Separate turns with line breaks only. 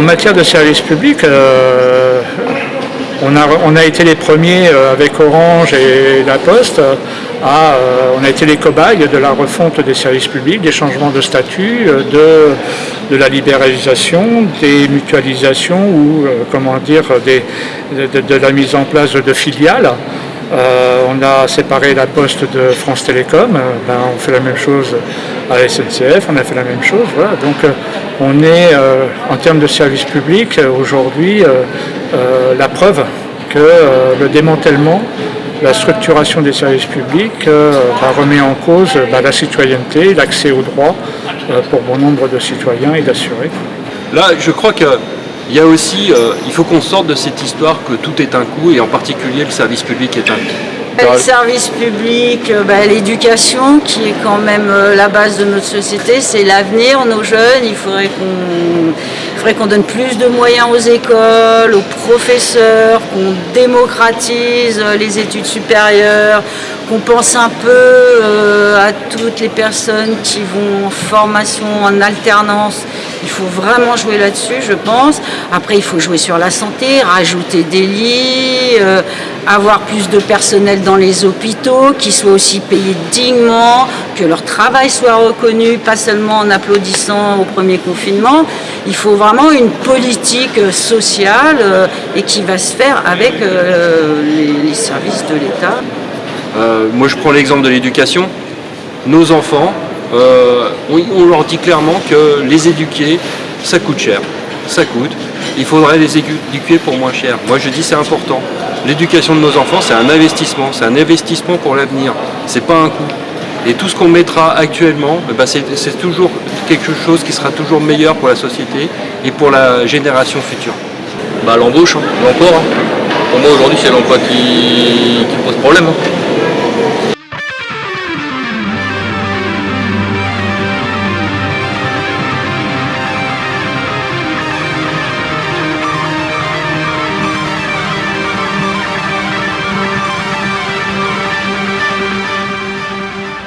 en matière de service public, euh, on, a, été les premiers euh, avec Orange et La Poste, à, euh, on a été les cobayes de la refonte des services publics, des changements de statut, de, la libéralisation, des mutualisations ou comment dire, de, la mise en place de filiales. Euh, on a séparé la poste de France Télécom, euh, ben, on fait la même chose à la SNCF, on a fait la même chose. Voilà. Donc euh, on est, en termes de service public, aujourd'hui, la preuve que le démantèlement, la structuration des services publics ben, remet en cause ben, la citoyenneté, l'accès aux droits pour bon nombre de citoyens et d'assurés.
Là, je crois que il y a aussi, euh, il faut qu'on sorte de cette histoire que tout est un coût et en particulier le service public est un coût.
Le service public, euh, bah, l'éducation qui est quand même euh, la base de notre société, c'est l'avenir, nos jeunes, il faudrait qu'on qu'on donne plus de moyens aux écoles, aux professeurs, qu'on démocratise les études supérieures, qu'on pense un peu à toutes les personnes qui vont en formation, en alternance, il faut vraiment jouer là-dessus, je pense. Après, il faut jouer sur la santé, rajouter des lits, euh, avoir plus de personnel dans les hôpitaux, qui soient aussi payés dignement, que leur travail soit reconnu, pas seulement en applaudissant au premier confinement. Il faut vraiment une politique sociale euh, et qui va se faire avec euh, les, les, services de l'État.
moi, je prends l'exemple de l'éducation. Nos enfants, euh, on, leur dit clairement que les éduquer, ça coûte cher. Ça coûte. Il faudrait les éduquer pour moins cher. Moi je dis c'est important. L'éducation de nos enfants c'est un investissement. C'est un investissement pour l'avenir. C'est pas un coût. Et tout ce qu'on mettra actuellement, eh ben, c'est toujours quelque chose qui sera toujours meilleur pour la société et pour la génération future.
Bah, L'embauche, hein, l'emploi. Hein. Pour moi aujourd'hui c'est l'emploi qui, pose problème. Hein.